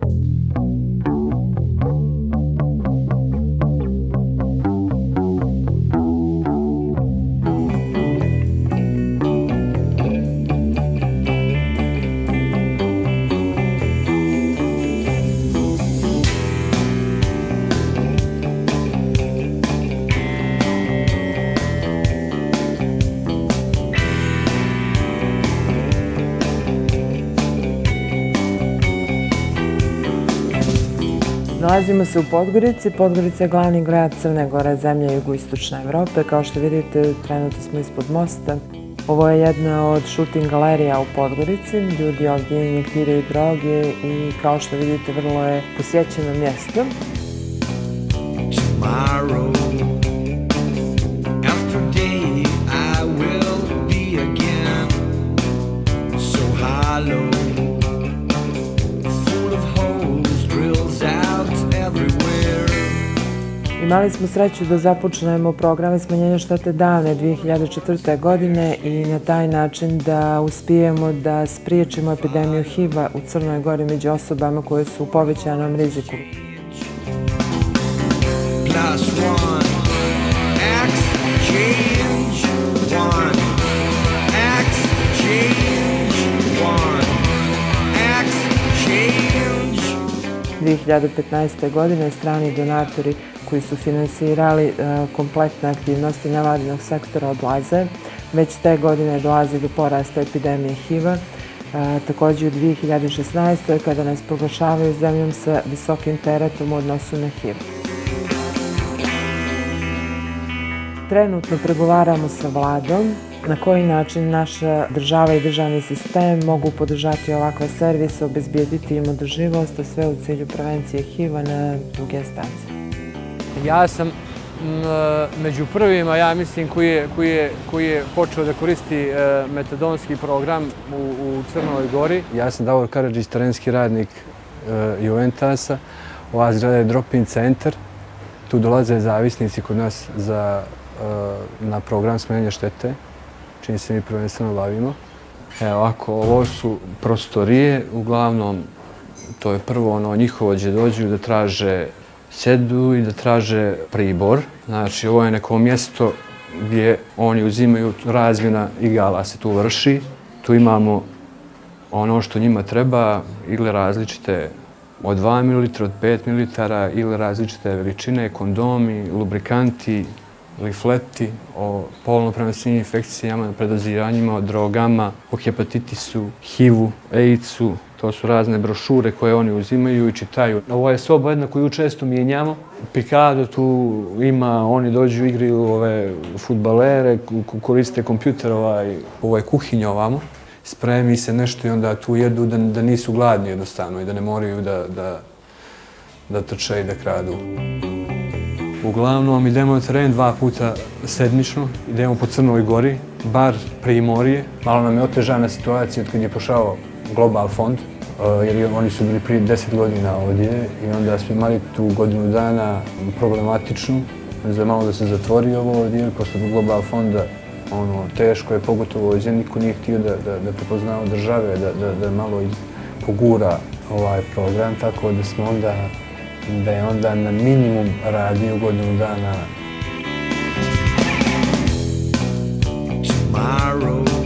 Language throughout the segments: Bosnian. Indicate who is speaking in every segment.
Speaker 1: Bye. Nalazimo se u Podgorici. Podgorica je glavni grad Crne Gore, zemlja jugoistočne Evrope. Kao što vidite, trenutno smo ispod mosta. Ovo je jedna od shooting galerija u Podgorici. Ljudi ovdje injektiraju droge i kao što vidite, vrlo je posjećeno mjesto. Tomorrow Imali smo sreću da započnemo programe smanjenja štete davne 2004. godine i na taj način da uspijemo da spriječimo epidemiju HIV-a u Crnoj Gori među osobama koje su u povećanom riziku. U 2015. godine strani donatori koji su finansirali e, kompletne aktivnosti nevladinog sektora odlaze. Već te godine dolazi do porasta epidemije HIV-a. E, Također u 2016. kada nas proglašavaju zemljom sa visokim teretom u odnosu na HIV. Trenutno pregovaramo sa vladom na koji način naša država i državni sistem mogu podržati ovakve servise, obezbijediti im održivost, a sve u cilju prevencije HIV-a na druge stanice.
Speaker 2: Ja sam među prvima, ja mislim, koji je, koji je, koji je počeo da koristi e, metadonski program u, u Crnoj Gori. Ja sam Davor Karadžić, terenski radnik e, Juventasa. Ova zgrada je drop-in centar. Tu dolaze zavisnici kod nas za, e, na program smenja štete, čini se mi prvenstveno bavimo. Evo, ako ovo su prostorije, uglavnom, to je prvo ono njihovo gdje dođu da traže sedu i da traže pribor. Znači, ovo je neko mjesto gdje oni uzimaju razmjena igala se tu vrši. Tu imamo ono što njima treba, igle različite od 2 ml, od 5 ml, ili različite veličine, kondomi, lubrikanti, lifleti, o polno prenosnim infekcijama, predoziranjima, o drogama, o hepatitisu, HIV-u, AIDS-u, To su razne brošure koje oni uzimaju i čitaju. Ovo je soba jedna koju često mijenjamo. Pikado tu ima, oni dođu, igraju ove futbalere, koriste kompjuter, ovaj, ovo je kuhinja ovamo. Spremi se nešto i onda tu jedu da, da nisu gladni jednostavno i da ne moraju da, da, da trče i da kradu. Uglavnom idemo na teren dva puta sedmično, idemo po Crnoj gori, bar Primorje. Malo nam je otežana situacija od kad je pošao Global fond, eh, jer oni su bili prije deset godina ovdje i onda smo imali tu godinu dana problematičnu za malo da se zatvori ovo ovdje, posle Global fonda ono, teško je, pogotovo ovdje, niko nije htio da, da, da prepoznao države, da, da, da malo iz, pogura ovaj program, tako da smo onda, da je onda na minimum radio godinu dana. Tomorrow.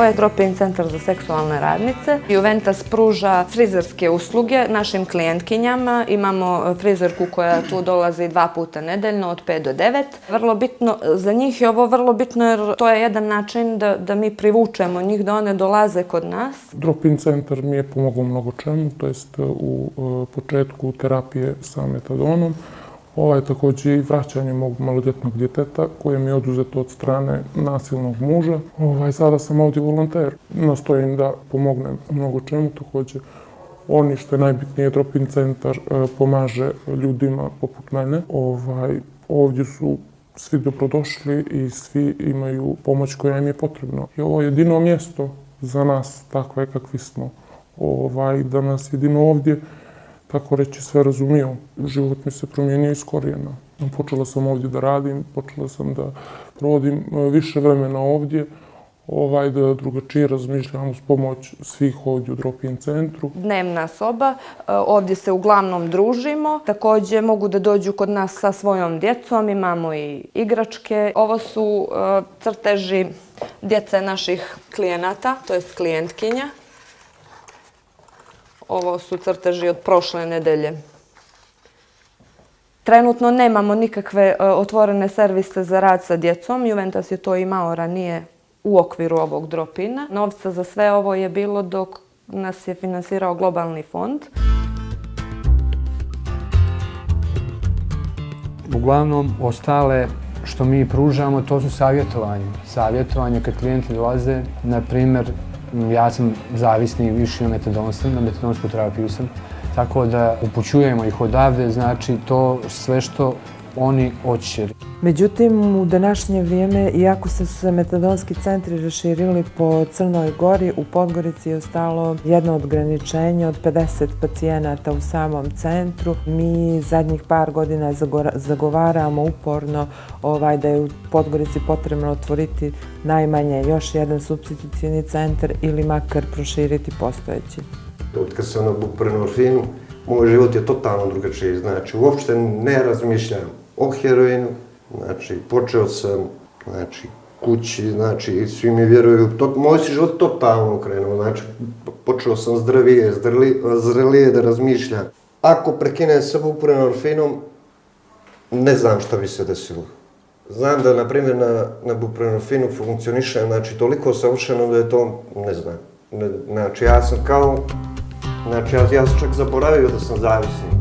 Speaker 3: Ovo je drop-in centar za seksualne radnice. Juventus pruža frizerske usluge našim klijentkinjama. Imamo e, frizerku koja tu dolazi dva puta nedeljno od 5 do 9. Vrlo bitno, za njih je ovo vrlo bitno jer to je jedan način da, da mi privučemo njih da one dolaze kod nas.
Speaker 4: Drop-in centar mi je pomogao mnogo čemu, to jest e, u e, početku terapije sa metadonom. Ovaj ovo je i vraćanje mog malodjetnog djeteta koje mi je oduzeto od strane nasilnog muža. Ovaj, sada sam ovdje volonter. Nastojim da pomognem mnogo čemu takođe. Oni što je najbitnije, Dropin centar e, pomaže ljudima poput mene. Ovaj, ovdje su svi dobrodošli i svi imaju pomoć koja im je potrebna. I ovo je jedino mjesto za nas takve kakvi smo. Ovaj, da nas jedino ovdje tako reći, sve razumio. Život mi se promijenio iz korijena. Počela sam ovdje da radim, počela sam da provodim e, više vremena ovdje, ovaj, da drugačije razmišljam uz pomoć svih ovdje u Dropin centru.
Speaker 3: Dnevna soba, e, ovdje se uglavnom družimo. Također mogu da dođu kod nas sa svojom djecom, imamo i igračke. Ovo su e, crteži djece naših klijenata, to jest klijentkinja. Ovo su crteži od prošle nedelje. Trenutno nemamo nikakve e, otvorene servise za rad sa djecom. Juventus je to imao ranije u okviru ovog dropina. Novca za sve ovo je bilo dok nas je finansirao globalni fond.
Speaker 2: Uglavnom, ostale što mi pružamo, to su savjetovanje. Savjetovanje kad klijenti dolaze, na primjer, ja sam zavisni više na metadonstvu, na metadonsku terapiju sam, tako da upućujemo ih odavde, znači to sve što oni hoće.
Speaker 1: Međutim, u današnje vrijeme, iako se se metadonski centri raširili po Crnoj gori, u Podgorici je ostalo jedno odgraničenje od 50 pacijenata u samom centru. Mi zadnjih par godina zagovaramo uporno ovaj, da je u Podgorici potrebno otvoriti najmanje još jedan substitucijni centar ili makar proširiti postojeći.
Speaker 5: Od kad sam na buprenorfinu, moj život je totalno drugačiji. Znači, uopšte ne razmišljam o heroinu, znači, počeo sam, znači, kući, znači, svi mi vjeruju, to, moj si život totalno okrenuo, znači, počeo sam zdravije, zdrali, zrelije da razmišljam. Ako prekinem sa buprenorfinom, ne znam šta bi se desilo. Znam da, na primjer, na, na buprenorfinu funkcionišem, znači, toliko savršeno da je to, ne znam. Ne, znači, ja sam kao, znači, ja, ja sam čak zaboravio da sam zavisni.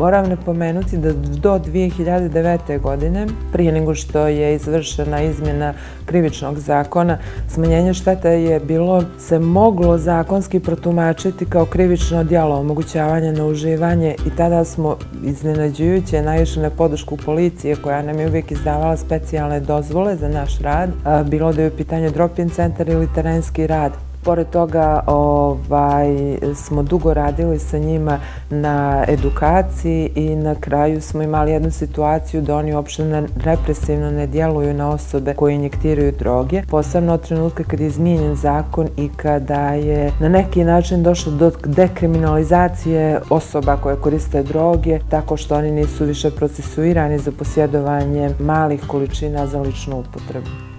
Speaker 1: Moram napomenuti da do 2009. godine, prije nego što je izvršena izmjena krivičnog zakona, smanjenje šteta je bilo, se moglo zakonski protumačiti kao krivično djelo omogućavanja na uživanje i tada smo iznenađujuće naišli na podršku policije koja nam je uvijek izdavala specijalne dozvole za naš rad, bilo da je u pitanju drop-in centar ili terenski rad. Pored toga ovaj, smo dugo radili sa njima na edukaciji i na kraju smo imali jednu situaciju da oni uopšte represivno ne djeluju na osobe koje injektiraju droge. Posebno od trenutka kad je izmijenjen zakon i kada je na neki način došlo do dekriminalizacije osoba koje koriste droge, tako što oni nisu više procesuirani za posjedovanje malih količina za ličnu upotrebu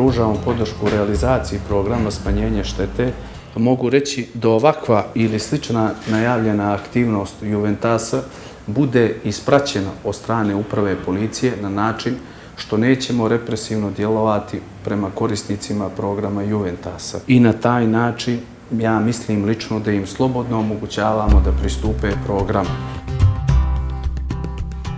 Speaker 6: pružamo podršku realizaciji programa smanjenje štete, mogu reći da ovakva ili slična najavljena aktivnost Juventasa bude ispraćena od strane uprave policije na način što nećemo represivno djelovati prema korisnicima programa Juventasa. I na taj način ja mislim lično da im slobodno omogućavamo da pristupe programu.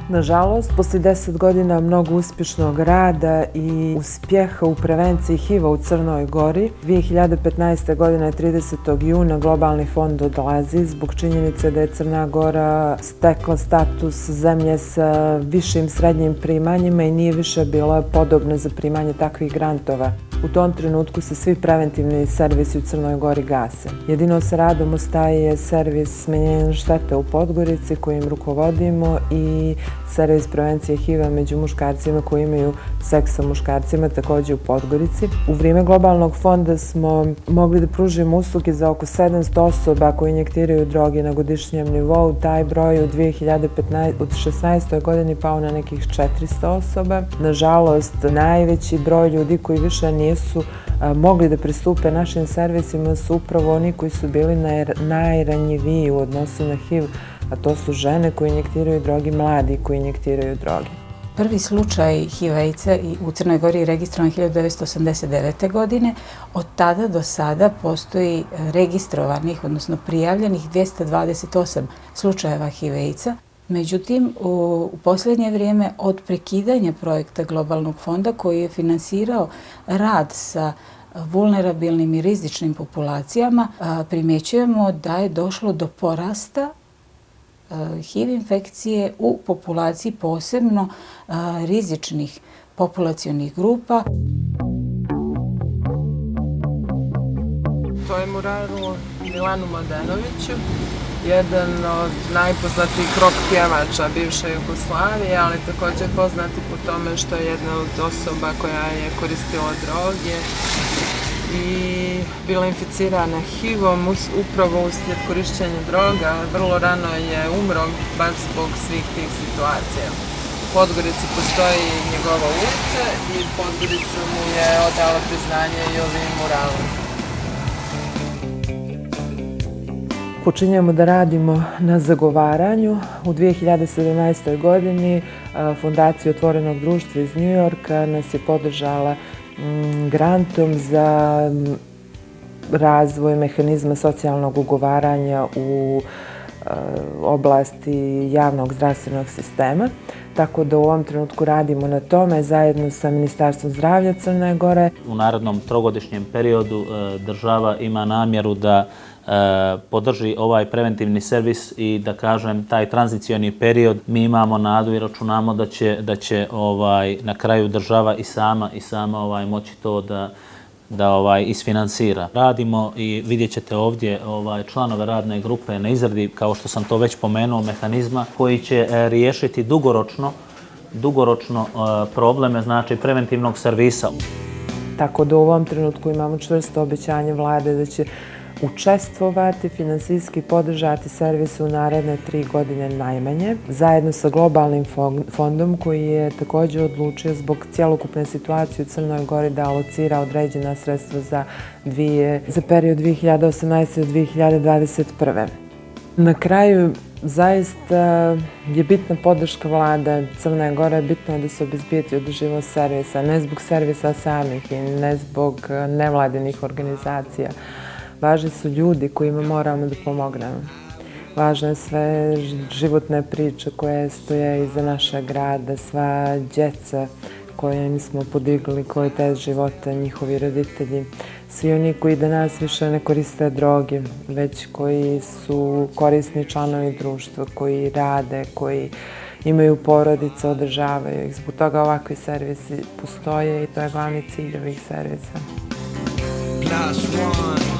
Speaker 1: Nažalost, posle deset godina mnogo uspješnog rada i uspjeha u prevenciji HIV-a u Crnoj Gori, 2015. godine 30. juna globalni fond odlazi zbog činjenice da je Crna Gora stekla status zemlje sa višim srednjim primanjima i nije više bila podobna za primanje takvih grantova. U tom trenutku se svi preventivni servisi u Crnoj Gori gase. Jedino sa radom ostaje servis smenjenja štete u Podgorici kojim rukovodimo i servis prevencije HIV-a među muškarcima koji imaju seks sa muškarcima također u Podgorici. U vrijeme globalnog fonda smo mogli da pružimo usluge za oko 700 osoba koji injektiraju droge na godišnjem nivou. Taj broj u 2015, od 2016. godini pao na nekih 400 osoba. Nažalost, najveći broj ljudi koji više nisu mogli da pristupe našim servisima su upravo oni koji su bili najranjiviji u odnosu na HIV a to su žene koje injektiraju drogi, mladi koji injektiraju drogi.
Speaker 7: Prvi slučaj HIV-a u Crnoj Gori je registrovan 1989. godine. Od tada do sada postoji registrovanih, odnosno prijavljenih 228 slučajeva HIV-a. Međutim, u posljednje vrijeme od prekidanja projekta Globalnog fonda koji je finansirao rad sa vulnerabilnim i rizičnim populacijama, primjećujemo da je došlo do porasta HIV infekcije u populaciji posebno rizičnih populacijonih grupa.
Speaker 8: toj muralu Milanu Mladenoviću, jedan od najpoznatijih rock pjevača bivše Jugoslavije, ali također poznati po tome što je jedna od osoba koja je koristila droge i bila inficirana HIV-om upravo uslijed korišćenja droga. Vrlo rano je umro baš zbog svih tih situacija. U Podgorici postoji njegova ulica i Podgorica mu je odala priznanje i ovim muralom.
Speaker 1: Počinjemo da radimo na zagovaranju. U 2017. godini e, Fundacija Otvorenog društva iz New Yorka nas je podržala mm, grantom za razvoj mehanizma socijalnog ugovaranja u e, oblasti javnog zdravstvenog sistema. Tako da u ovom trenutku radimo na tome zajedno sa Ministarstvom zdravlja Crne Gore.
Speaker 9: U narodnom trogodišnjem periodu e, država ima namjeru da E, podrži ovaj preventivni servis i da kažem taj tranzicioni period mi imamo nadu i računamo da će da će ovaj na kraju država i sama i sama ovaj moći to da da ovaj isfinansira. Radimo i vidjet ćete ovdje ovaj članove radne grupe na izradi, kao što sam to već pomenuo, mehanizma koji će e, riješiti dugoročno dugoročno e, probleme, znači preventivnog servisa.
Speaker 1: Tako da u ovom trenutku imamo čvrsto obećanje vlade da će učestvovati, finansijski podržati servis u naredne tri godine najmanje, zajedno sa globalnim fondom koji je također odlučio zbog cijelokupne situacije u Crnoj Gori da alocira određena sredstva za, dvije, za period 2018-2021. Na kraju, zaista je bitna podrška vlada Crne Gore, bitno je da se obizbijeti održivo servisa, ne zbog servisa samih i ne zbog nevladinih organizacija, Važni su ljudi kojima moramo da pomognemo. Važne sve životne priče koje stoje iza našeg grada, sva djeca koje mi smo podigli, koje te života, njihovi roditelji. Svi oni koji danas više ne koriste droge, već koji su korisni članovi društva, koji rade, koji imaju porodice, održavaju ih. Zbog toga ovakvi servisi postoje i to je glavni cilj ovih servisa. Plus one.